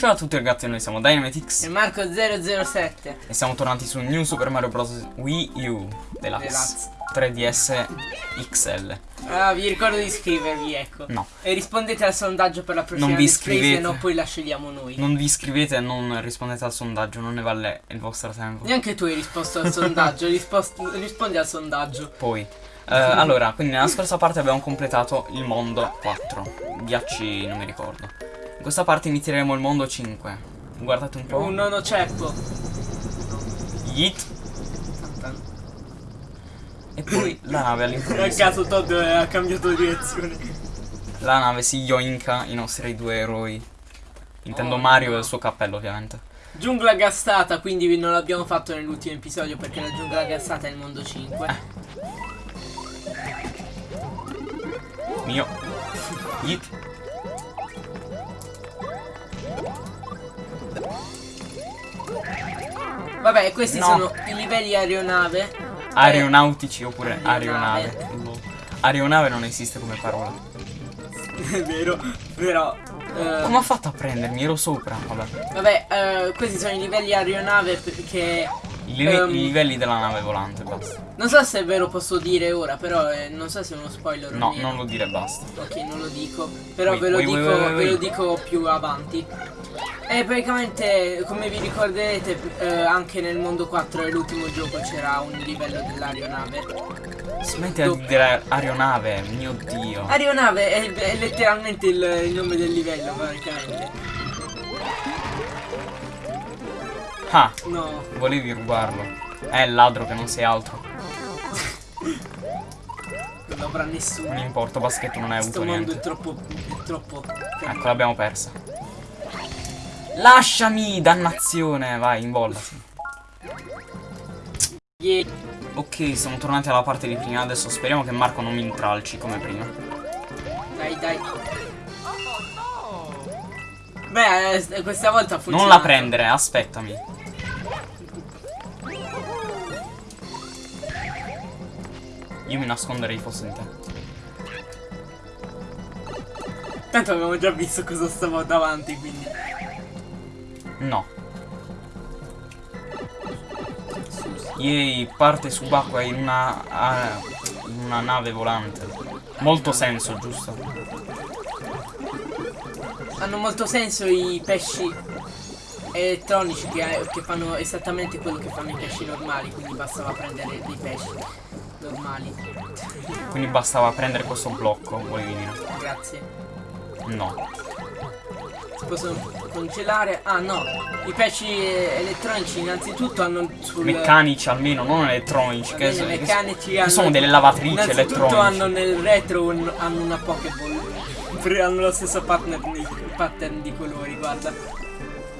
Ciao a tutti ragazzi, noi siamo Dynamitix e Marco007 e siamo tornati su New Super Mario Bros. Wii U Deluxe Deluxe. 3DS XL. Ah, vi ricordo di iscrivervi, ecco. No, E rispondete al sondaggio per la prossima Non vi iscrivete. se no poi la scegliamo noi. non vi iscrivete e non rispondete al sondaggio, non ne vale il vostro tempo. Neanche tu hai risposto al sondaggio, rispondi al sondaggio. Poi, eh, allora, quindi nella scorsa parte abbiamo completato il mondo 4. Ghiacci non mi ricordo. In questa parte inizieremo il mondo 5. Guardate un po'. Un nono ceppo. Yeet. E poi la nave all'improvviso. caso Todd ha cambiato direzione. La nave si yoinka i nostri due eroi. Intendo Oh, Mario no. e il suo cappello, ovviamente. Giungla gassata, quindi non l'abbiamo fatto nell'ultimo episodio perché la giungla gassata è il mondo 5. Mio. Yeet. Vabbè, questi No. sono i livelli aeronave. Aeronautici oppure Aeronave. aeronave. Aeronave non esiste come parola. È vero, però. eh, Come ho fatto a prendermi? Ero sopra. Vabbè. Vabbè, eh, questi sono i livelli aeronave perché I, Ehm. i livelli della nave volante, basta. non so se è vero posso dire ora, però eh, non so se è uno spoiler No, non lo dire basta. Ok, non lo dico, però Wait, ve lo wait, dico, wait, ve lo dico più avanti. E praticamente, come vi ricorderete, eh, anche nel mondo 4 e l'ultimo gioco c'era un livello dell'aeronave. Smetti dire aeronave, mio dio. Aeronave è, è letteralmente il, il nome del livello, praticamente. Ah, No, volevi rubarlo. È il ladro che non sei altro. non lo avrà nessuno. Non importa, basta che tu non hai Questo avuto mondo è niente. troppo. è troppo. Ecco, l'abbiamo persa. Lasciami, dannazione. Vai, in bolla. sì. Yeah. Ok, siamo tornati alla parte di prima. Adesso speriamo che Marco non mi intralci come prima. Dai, dai. Beh, eh, questa volta ha funzionato. Non la prendere, aspettami. Io mi nasconderei fosse in te. Tanto abbiamo già visto cosa stavo davanti, quindi. No. Yay, parte subacquea in una, ah, in una nave volante. Molto senso, giusto? Hanno molto senso i pesci elettronici che, che fanno esattamente quello che fanno i pesci normali, quindi bastava prendere dei pesci normali. Quindi bastava prendere questo blocco, volevi dire. Grazie. No. Si possono congelare. Ah no, i pesci elettronici innanzitutto hanno sul Meccanici almeno, non elettronici. Che, bene, che meccanici hanno- sono delle lavatrici elettroniche. hanno nel retro un- hanno una Pokéball. Hanno lo stesso pattern di, pattern di colori, guarda.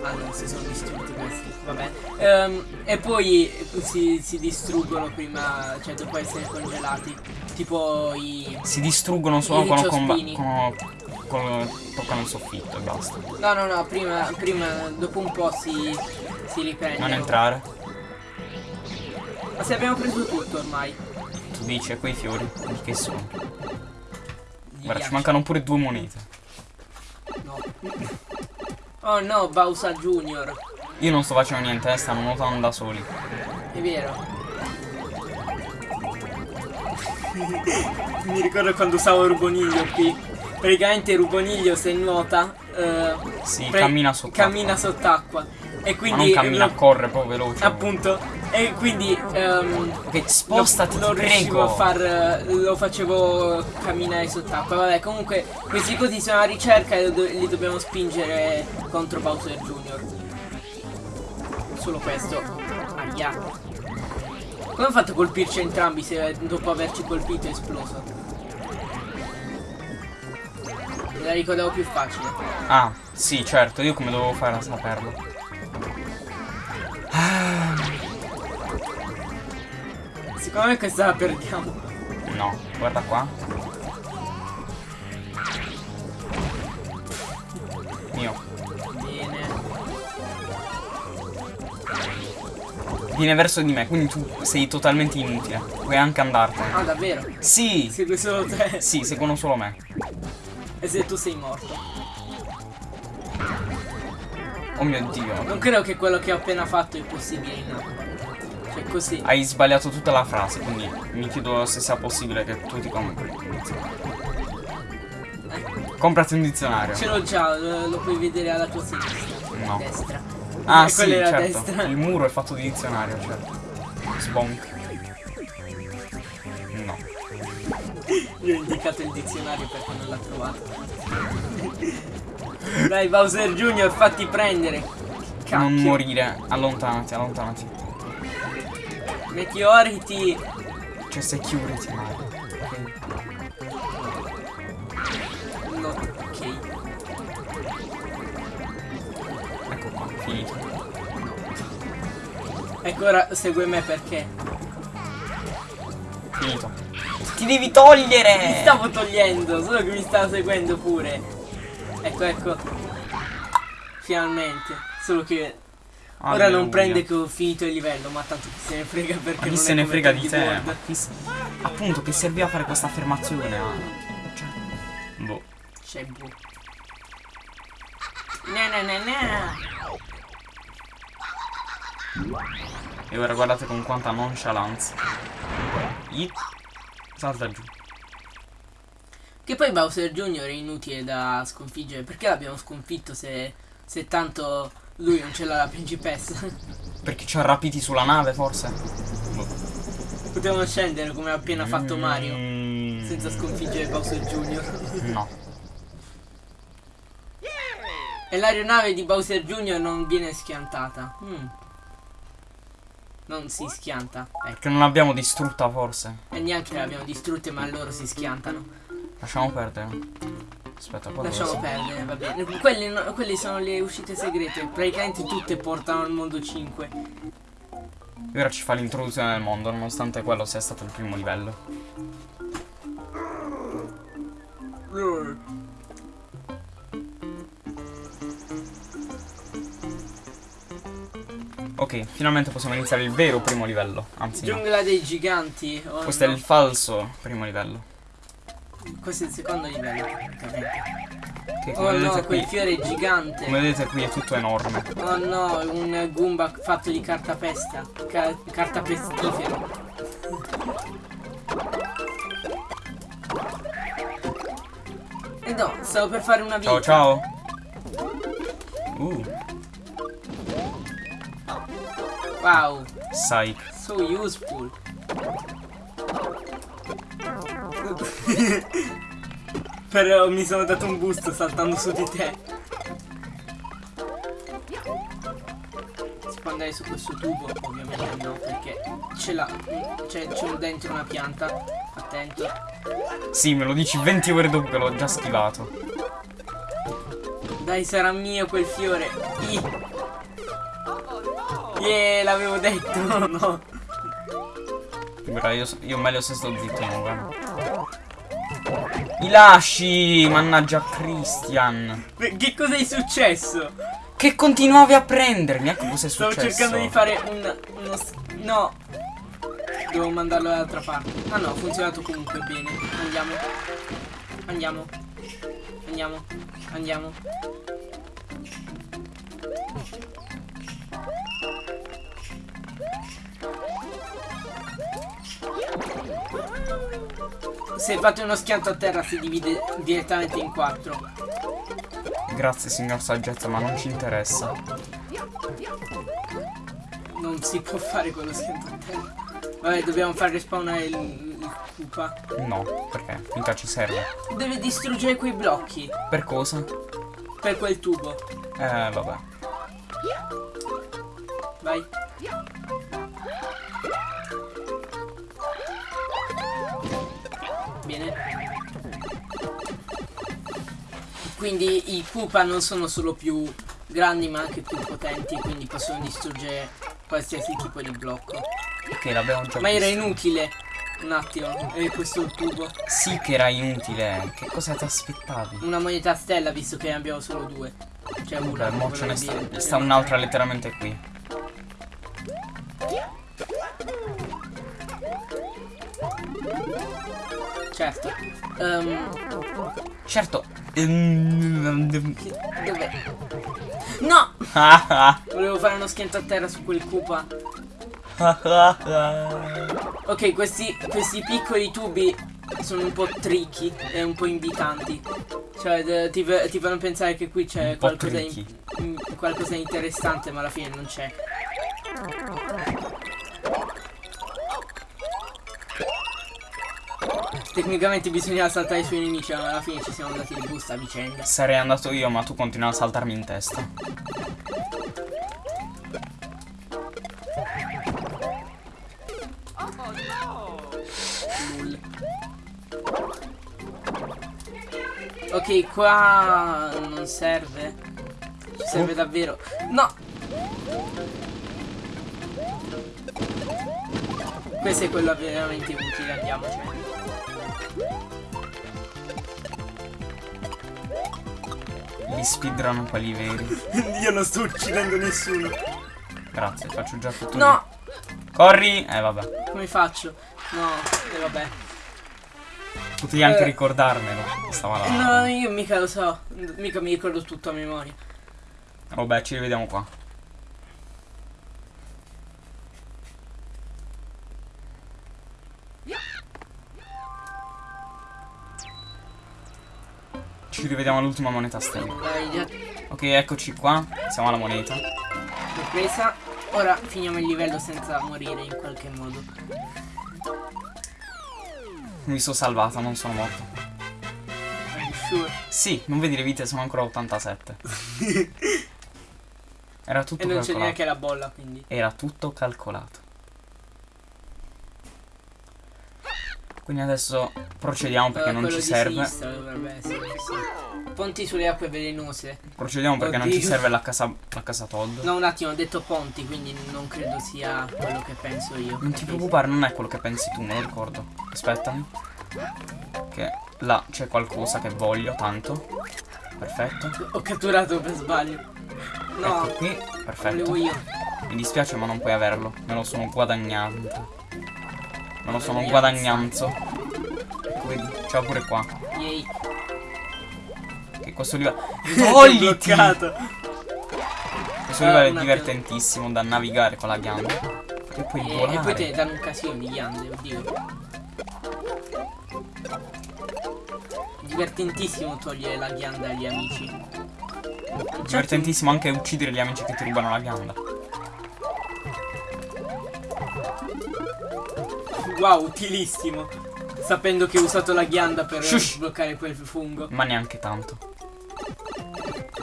Ah no, si sono distrutti questi, vabbè. Ehm, e poi si, si distruggono prima, cioè dopo essere congelati. Tipo i. Si distruggono solo quando comba- ricciospini. con- con- toccano il soffitto e basta. No no no, prima, prima dopo un po' si. si riprendono. Non entrare. Ma se abbiamo preso tutto ormai. Tu dici, e quei fiori, che sono? Gli Guarda, ci mancano pure due monete. No. Oh no, Bowser Junior. Io non sto facendo niente, eh, stanno nuotando da soli. È vero. Mi ricordo quando usavo Ruboniglio qui. Praticamente Ruboniglio se nuota. eh, Sì, pre- cammina sott'acqua. Cammina sott'acqua. E Ma quindi. non cammina, lo- corre proprio veloce. Appunto. E quindi. ehm, Ok, spostati, lo, ti riuscivo a far. Lo facevo camminare sott'acqua. Vabbè, comunque questi così sono a ricerca e li dobbiamo spingere contro Bowser Jr. Solo questo. Aia. Come ho fatto a colpirci entrambi se dopo averci colpito è esploso? Me la ricordavo più facile. Ah, sì, certo, io come dovevo fare a saperlo? Ah, Secondo me questa la perdiamo. no, guarda qua. Mio. Bene. Viene verso di me, quindi tu sei totalmente inutile. Puoi anche andartene. Ah, davvero? Sì! Siete solo te. Sì, seguono solo me. E se tu sei morto. Oh mio dio. Non credo che quello che ho appena fatto è possibile in acqua. Cioè così. Hai sbagliato tutta la frase, quindi mi chiedo se sia possibile che tu ti compri un dizionario. Comprati un dizionario. Ce l'ho già, lo, lo puoi vedere alla tua sinistra. No. Destra. Ah Eh, sì, certo. destra. Il muro è fatto di dizionario, certo. Sbonk. No. Io ho indicato il dizionario perché non l'ha trovato. Dai Bowser Junior, fatti prendere. Cacchio. Non morire. Allontanati, allontanati. Meteoriti. C'è security, ok. No, ok. Ecco qua, finito. Ecco ora segue me perché. Finito. Ti devi togliere! Mi stavo togliendo, solo che mi stava seguendo pure. Ecco, ecco. Finalmente. Solo che ora non Alleluia. prende che ho finito il livello, ma tanto chi se ne frega perché Ma chi non se ne frega di te? Se- Appunto, che serviva a fare questa affermazione? ah. Cioè. Boh. C'è bu. Na na na na. E ora guardate con quanta nonchalance. It. Salta giù. Che poi Bowser Jr. è inutile da sconfiggere. Perché l'abbiamo sconfitto se, se tanto lui non ce l'ha la principessa? Perché ci ha rapiti sulla nave, forse? Boh. Potevamo scendere come ha appena fatto Mario. Mm, Senza sconfiggere Bowser Jr. No. E l'aeronave di Bowser Jr. non viene schiantata. Mm. Non si schianta. Ecco. Perché non l'abbiamo distrutta, forse. E neanche le abbiamo distrutte, ma loro si schiantano. Lasciamo perdere. Aspetta, qua dove Lasciamo siamo? perdere, va bene. Quelle, no- quelle sono le uscite segrete. Praticamente tutte portano al mondo 5. E ora ci fa l'introduzione del mondo, nonostante quello sia stato il primo livello. Ok, finalmente possiamo iniziare il vero primo livello. Anzi, no. Giungla dei giganti. Questo è no. il falso primo livello. Questo è il secondo livello. Che Oh no, quel qui. fiore è gigante. Come vedete qui è tutto enorme. Oh no, un Goomba fatto di cartapesta. Ca- carta pestifera. E no, stavo per fare una vita. Ciao ciao. Uh, Wow, psych. so useful. Però mi sono dato un boost saltando su di te. Si può andare su questo tubo? Ovviamente no, perché ce l'ha. C'è c'è dentro una pianta. Attento. Sì, me lo dici 20 ore dopo che l'ho già schivato. Dai, sarà mio quel fiore. I. Yeah, l'avevo detto. No. Ora io, io meglio se sto zitto, guarda. I lasci, mannaggia Christian. Che cosa è successo? Che continuavi a prendermi, ecco cos'è Stavo successo. cercando di fare un. uno. No. Devo mandarlo dall'altra parte. Ah no, ha funzionato comunque bene. Andiamo. Andiamo. Andiamo. Andiamo. Se fate uno schianto a terra si divide direttamente in quattro. Grazie signor saggezza, ma non ci interessa. Non si può fare quello schianto a terra. Vabbè, dobbiamo far respawnare il, il pupa. No, perché? Mica ci serve. Deve distruggere quei blocchi Per cosa? per quel tubo. Eh, vabbè. Quindi i pupa non sono solo più grandi ma anche più potenti, quindi possono distruggere qualsiasi tipo di blocco. Ok, l'abbiamo già Ma era visto. inutile. Un attimo, e questo è il tubo. Sì che era inutile. Che cosa ti aspettavi? Una moneta stella visto che ne abbiamo solo due. Cioè una. Beh, mo ce ne sta, dire. sta un'altra letteralmente qui. Certo. Ehm, Certo. Dov'è? No! Volevo fare uno schianto a terra su quel ah. Ok, questi, questi piccoli tubi sono un po' tricky e un po' invitanti. Cioè, ti, ti fanno pensare che qui c'è qualcosa, tricky. in- qualcosa di interessante, ma alla fine non c'è. Tecnicamente bisognava saltare sui nemici, ma alla fine ci siamo andati di busta a vicenda. Sarei andato io, ma tu continui a saltarmi in testa. Ok, qua non serve. Ci serve Oh. davvero. No! Questo è quello veramente utile, andiamocene. Gli speedrun quelli veri. Io non sto uccidendo nessuno. Grazie, faccio già tutto No! io. Corri! Eh vabbè. Come faccio? No, e vabbè. Potevi anche Eh. ricordarmelo. Stava là. No, io mica lo so. Mica mi ricordo tutto a memoria. Vabbè, ci rivediamo qua. Ci rivediamo all'ultima moneta stella. Ok, eccoci qua. Siamo alla moneta. l'ho presa. Ora finiamo il livello senza morire in qualche modo. Mi sono salvata, non sono morto. Sure? Sì, non vedi le vite, sono ancora 87. Era tutto E non c'è calcolato. neanche la bolla, quindi. Era tutto calcolato. Quindi adesso procediamo perché Eh, non ci serve. essere, sì. Ponti sulle acque velenose. Procediamo perché non ci Oddio. serve la casa, la casa Todd. No, un attimo, ho detto ponti, quindi non credo sia quello che penso io. Non ti preoccupare, non è quello che pensi tu, me lo ricordo. Aspettami. Che là c'è qualcosa che voglio tanto. Perfetto. Ho catturato per sbaglio. No, Ecco qui, perfetto. Mi dispiace ma non puoi averlo. Me lo sono guadagnato. Me lo sono Guadagnanza. guadagnato. Ecco vedi, c'è pure qua. Yay. Che questo livello. Bloccato. Questo livello è divertentissimo da navigare con la ghianda. E puoi E, volare. e poi te ne danno un casino di ghiande, oddio. Divertentissimo togliere la ghianda agli amici. Divertentissimo anche uccidere gli amici che ti rubano la ghianda. Wow, utilissimo. Sapendo che ho usato la ghianda per Shush. sbloccare quel fungo. Ma neanche tanto.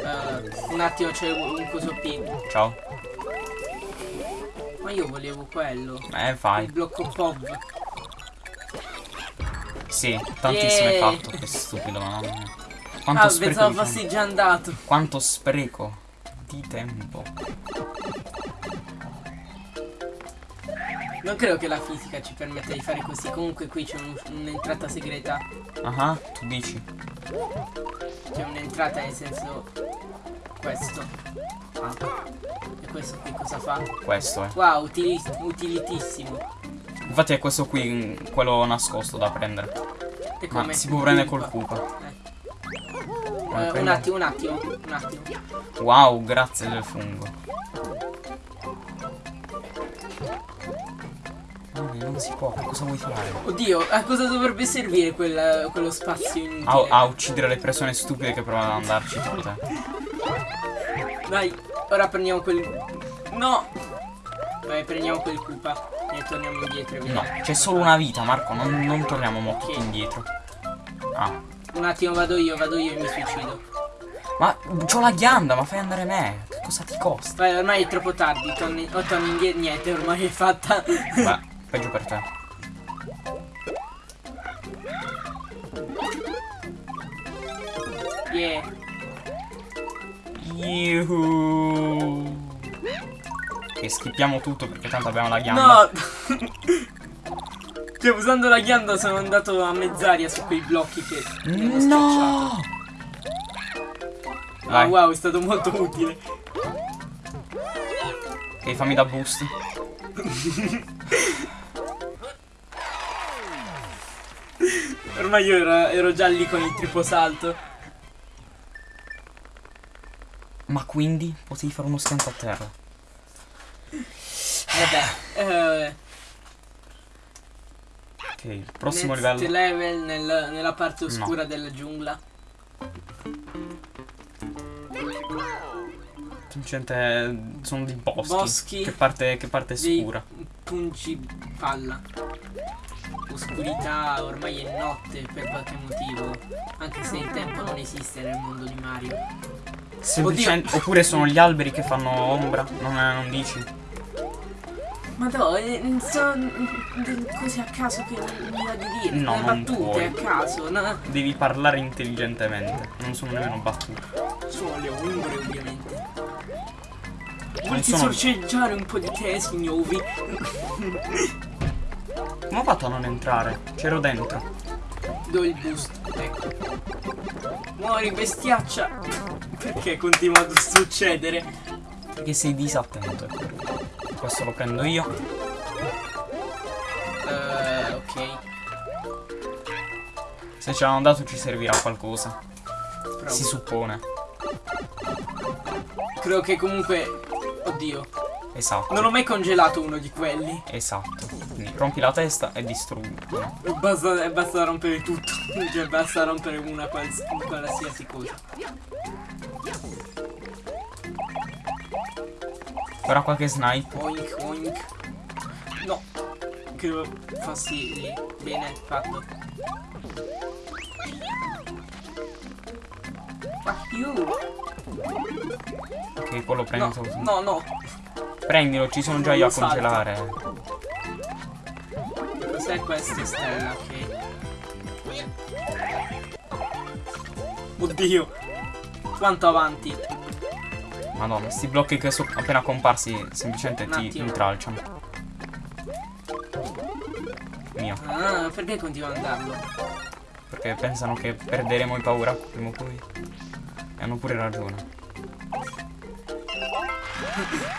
Eh, un attimo, c'è un coso P. Ciao. Ma io volevo quello. Eh, Il fai. blocco POV. Sì, tantissimo Yeah. hai fatto. Che stupido, mamma mia. Quanto Ah, spreco pensavo fossi già andato. Quanto spreco di tempo. Non credo che la fisica ci permetta di fare così. Comunque qui c'è un- un'entrata segreta. Ah, tu dici. C'è un'entrata nel senso. Questo. Ah. E questo qui cosa fa? Questo è. Wow, utili- utilitissimo. Infatti è questo qui, mm, quello nascosto da prendere. E Ma come? si può prendere col Koopa. Eh. Ma Eh, un attimo, un attimo, un attimo. Wow, grazie del fungo. No, non si può, che cosa vuoi fare? Oddio, a cosa dovrebbe servire quel- quello spazio inutile? A, a uccidere le persone stupide che provano ad andarci tipo te. Dai, ora prendiamo quel... No! Vai, prendiamo quel Koopa e torniamo indietro e No, c'è solo una vita, Marco, non, non torniamo mo tutti Ok. indietro. Ah, Un attimo, vado io, vado io e mi suicido. ma c'ho la ghianda, ma fai andare me. Che cosa ti costa? Vai, ormai è troppo tardi, torni, o torni indietro, niente, ormai è fatta. Beh, peggio per te. yeah. Yuhu. Ok, schippiamo tutto perché tanto abbiamo la ghianda. No! cioè, usando la ghianda sono andato a mezz'aria su quei blocchi che mi. No! Ah, Vai, wow, è stato molto utile. ok, fammi da boost. ormai io ero, ero già lì con il triplo salto. Ma quindi potevi fare uno schianto a terra. Vabbè. Eh, Ok, il prossimo next livello. level nel- nella parte oscura della giungla. Semplicemente sono dei boschi. Boschi. Che parte, che parte Dei scura. punci palla. Oscurità ormai è notte per qualche motivo. Anche se il tempo non esiste nel mondo di Mario. Semplicemente. Oppure sono gli alberi che fanno ombra. Non, è- non dici? Ma no, eh, sono cose a caso che mi va di dire. No, le non battute puoi. a caso. No, Devi parlare intelligentemente. Non sono nemmeno battute. sono le ombre ovviamente. Vuoi sono- sorceggiare un po' di te, signovi? Come ho fatto a non entrare? C'ero dentro. Do il boost, ecco. Muori bestiaccia! Perché continua a succedere? Perché sei disattento. Questo lo prendo io. Eh, ok. Se ce l'hanno dato ci servirà qualcosa. Provo. Si suppone. Credo che comunque. Oddio. Esatto. Non ho mai congelato uno di quelli. Esatto. Rompi la testa e distruggi. No. Basta, basta rompere tutto. cioè basta rompere una quals- qualsiasi cosa. Ora qualche snipe. Oink oink. No. Credo fossi lì. Bene, fatto. You. Ok, quello No, prendo. tu. no, no. Prendilo, ci sono già io a congelare. Cos'è questa stella? Ok. Oddio. Quanto avanti? Madonna, sti blocchi che sono appena comparsi semplicemente ti intralciano. Mio. Ah, perché continuo ad andarlo? Perché pensano che perderemo il paura prima o poi. E hanno pure ragione.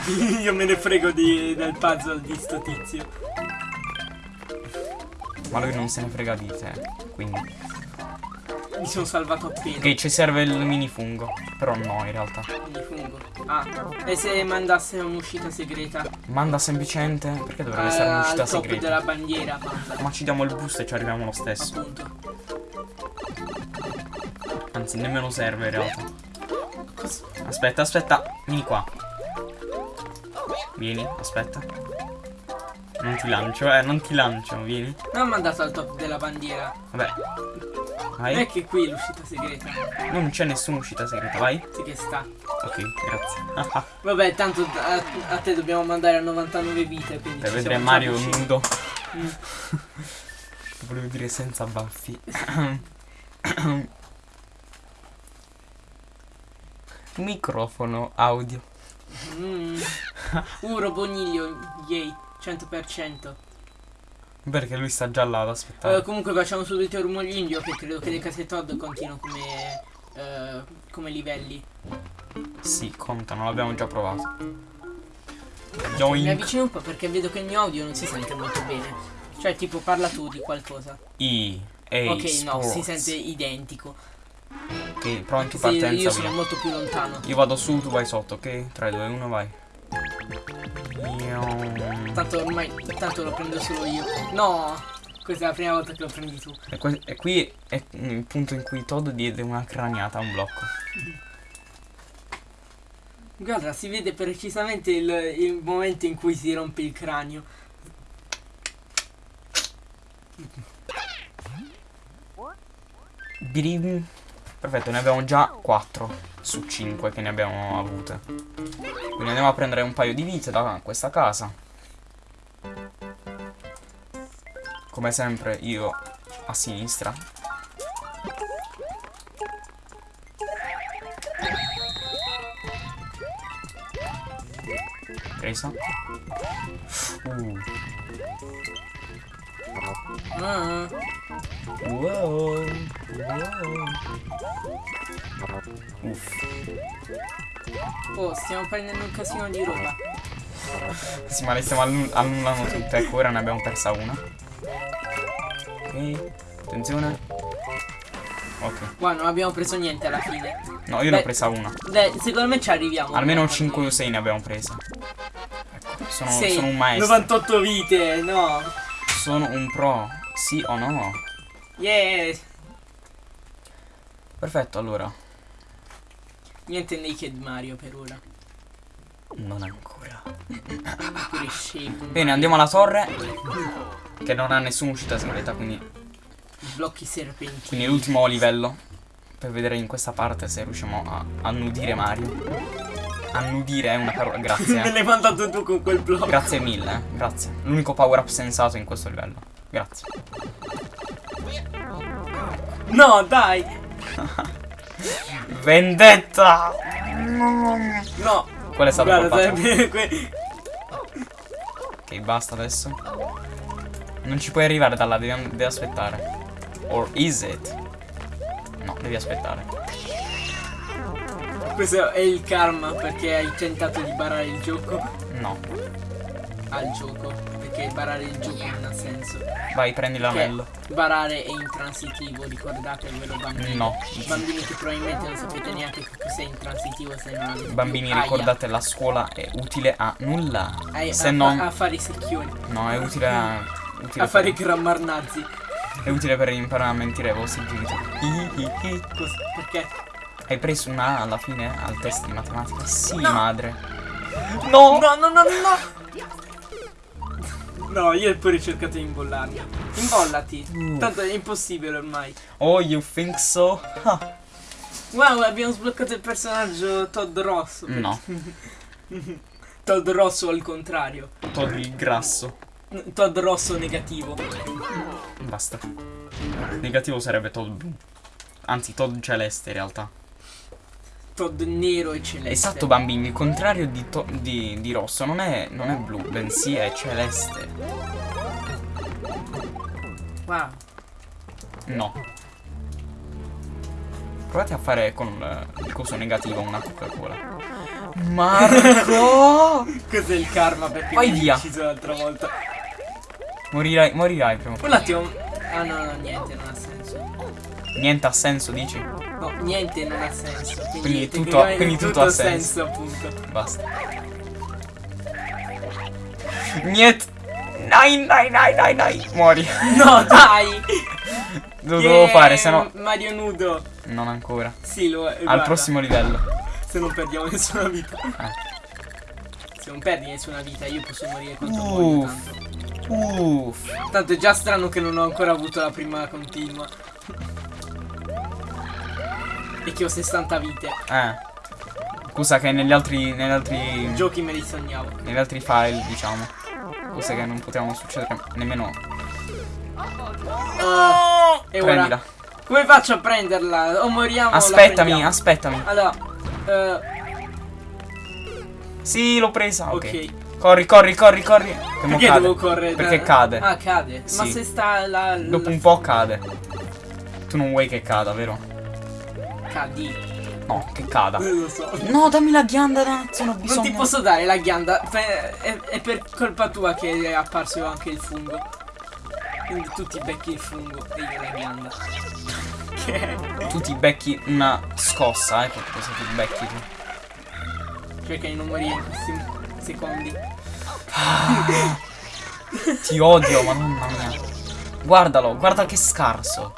Io me ne frego di- del puzzle di sto tizio. Ma lui non se ne frega di te. Quindi. Mi sono salvato appena. Ok, ci serve il minifungo. Però no, in realtà. Mi fungo. Ah, e se mandasse un'uscita segreta? Manda semplicemente. Perché dovrebbe essere un'uscita segreta? della bandiera, manda. Ma ci diamo il boost e ci arriviamo lo stesso. Appunto. Anzi, nemmeno serve in realtà. Aspetta, aspetta. Vieni qua. Vieni, aspetta. Non ti lancio, eh, non ti lancio, vieni. Non ho mandato al top della bandiera. Vabbè. Non Vai. è che qui l'uscita segreta. Non c'è nessuna uscita segreta, vai. Sì che sta. Ok, grazie. Vabbè, tanto a, a te dobbiamo mandare a 99 vite. Quindi per ci vedere Mario vicini. nudo. Mm. Volevo dire senza baffi. Microfono audio. Mm. Uh, Roboniglio, yay, 100%. Perché lui sta già là ad aspettare. Eh, comunque facciamo subito il rumoglio che credo che le case Todd contino come, eh, come livelli. Sì, contano, l'abbiamo già provato. Mi Yoink. avvicino un po' perché vedo che il mio audio non si sente molto bene. Cioè, tipo, parla tu di qualcosa. I. A. ok, no, si Sports. sente identico. Ok, pronti, Sì, partenza io sono via. molto più lontano. Io vado su, tu vai sotto, ok? 3, 2, 1, vai. Tanto ormai, tanto lo prendo solo io. No! Questa è la prima volta che lo prendi tu. E, que- e qui è il punto in cui Todd diede una craniata a un blocco. Guarda, si vede precisamente il, il momento in cui si rompe il cranio. Birim. Perfetto, ne abbiamo già 4 su 5 che ne abbiamo avute. Quindi andiamo a prendere un paio di vite da questa casa. Come sempre io a sinistra. Presa. Uh. Ah, Wow. Wow. Uff. oh, stiamo prendendo un casino di roba. Sì, ma le stiamo annu- annullando tutte. Ecco, ora ne abbiamo persa una. Ok, attenzione. Ok. Qua non abbiamo preso niente alla fine. No, io ne Beh, ho presa una. Beh, secondo me ci arriviamo. Almeno Almeno 5 o 6 ne abbiamo prese. Ecco, sono, Sei. sono un maestro. 98 vite, no. Sono un pro. Sì o no? Yeah. Perfetto, allora. Niente Naked Mario per ora. Non ancora. Bene, andiamo alla torre. Che non ha nessuna uscita segreta, quindi. Blocchi serpentini. Quindi l'ultimo livello. Per vedere in questa parte se riusciamo a annudire Mario. Annudire è una parola. Grazie. Me l'hai mandato tu con quel blocco. Grazie mille, eh. Grazie. L'unico power up sensato in questo livello. Grazie. No, dai. Vendetta! No. Qual è stato Guarda, colpato? sarebbe que- Ok, basta adesso. Non ci puoi arrivare da là, devi, devi aspettare. Or is it? No, devi aspettare. Questo è il karma perché hai tentato di barare il gioco No. al gioco. Perché barare il gioco non ha senso. Vai, prendi l'anello. Barare è intransitivo, ricordatevelo bambini. No. Bambini che probabilmente non sapete neanche che cos'è intransitivo se non avete Bambini, più aia. ricordate, la scuola è utile a nulla. Ai- Se a, non... a fare i secchioni, No, è utile a... Utile a fare i per, grammar nazi. è utile per imparare a mentire ai vostri genitori. Perché? Hai preso una A alla fine al test di matematica? Sì, No. madre. No! No, no, no, no! No, io ho pure cercato di imbollarmi. Imbollati. Uh. Tanto è impossibile ormai. Oh, you think so? Ah. Wow, abbiamo sbloccato il personaggio Todd Rosso. No, Todd Rosso al contrario. togli il grasso. Todd Rosso negativo. Basta. Negativo sarebbe Todd blu. Anzi, Todd celeste in realtà. Todd nero e celeste. Esatto, bambini, il contrario di, di, di rosso non è, non è blu, bensì è celeste. Wow. No. Provate a fare con il, coso negativo una Coca-Cola. Marco! Cos'è il karma perché Vai mi via. ucciso l'altra volta? morirai, morirai prima. Un attimo. Ah no, no, niente, non ha senso. Niente ha senso, dici? No, niente non ha senso. Quindi, Quindi tutto- tecnicamente quindi tutto ha senso. appunto. Basta. Niente. Nai, nai, nai, nai, nai. Muori. No, dai! Lo dovevo Yeah, fare, se no. Mario nudo. Non ancora. Sì, lo è. Al guarda, prossimo livello. Se non perdiamo nessuna vita. Eh. Se non perdi nessuna vita, io posso morire quanto Uff. voglio tanto. Uff. Tanto è già strano che non ho ancora avuto la prima continua. E che ho 60 vite. Eh. Scusa che negli altri. Negli altri. Giochi me li sognavo. Negli altri file, diciamo. Cose che non potevano succedere nemmeno. Uh, e ora Prendila. come faccio a prenderla? O moriamo Aspettami, aspettami. Allora, eh, Sì, l'ho presa. Ok. ok. Corri, corri, corri, corri. Che Perché cade. devo correre? Perché cade. Ah, cade. Ma Sì. se sta la, la Dopo un po' cade. Tu non vuoi che cada, vero? Cadi. No, che cada. Non lo so. No, dammi la ghianda, ragazzi, non ho bisogno. Non ti posso dare la ghianda. È, è per colpa tua che è apparso anche il fungo. Quindi tu ti becchi il fungo e io la ghianda. Che Tu ti becchi una scossa, ecco cosa ti becchi tu. Perché non morire in questi secondi. Ti odio, madonna mia. Guardalo, guarda che scarso.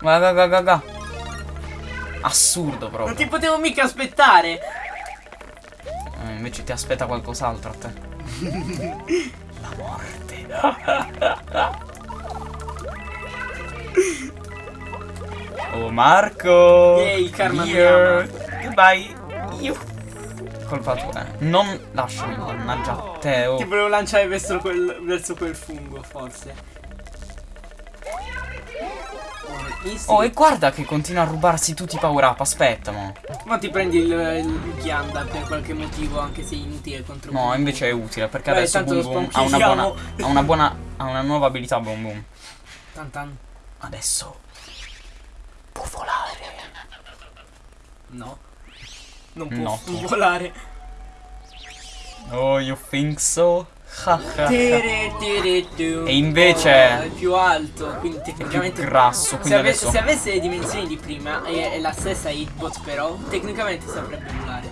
Guarda, guarda, guarda. Assurdo Non proprio. ti potevo mica aspettare. Eh, invece ti aspetta qualcos'altro a te. La morte. Oh Marco. Yay, karma Here. Goodbye. Colpa tua. Non lasciami, mannaggia te. Oh. Ti volevo lanciare verso quel, verso quel fungo, forse. Oh, easy. Oh, e guarda che continua a rubarsi tutti i power up. Aspetta, mo. Ma ti prendi il, il ghianda per qualche motivo, anche se inutile contro No, Boom invece è Boom. utile perché Beh, adesso Boom Boom ha una buona. Ha una buona. Ha una nuova abilità Boom Boom. Tan tan. Adesso. Può volare. No. Non può No. non volare. Oh, you think so? E invece- Oh, è più alto, quindi È più tecnicamente grasso, Se, quindi ave- adesso... se avesse le dimensioni di prima e, e la stessa hitbox però, tecnicamente saprebbe volare.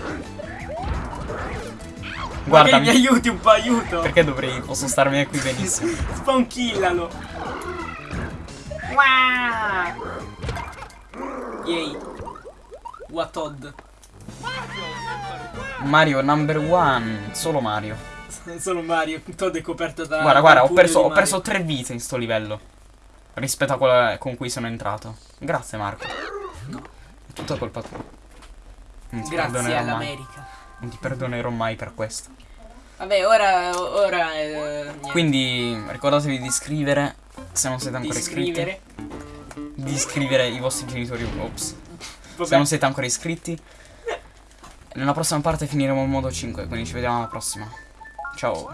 Guarda, mi aiuti un po', aiuto. perché dovrei... Posso starmene qui benissimo. Spankillalo. Yay. What odd. Mario number one. Solo Mario. Non sono Mario, Todd è coperto da. Guarda, guarda, ho perso, ho perso tre vite in sto livello. Rispetto a quella con cui sono entrato. Grazie Marco. È tutta colpa tua. Non ti Grazie all'America. Non ti perdonerò mai per questo. Vabbè, ora. ora eh. Quindi ricordatevi di iscrivere se non siete ancora iscritti. Di iscrivere i vostri genitori. Ops. Se Vabbè. non siete ancora iscritti. Nella prossima parte finiremo il modo 5, quindi ci vediamo alla prossima. Ciao.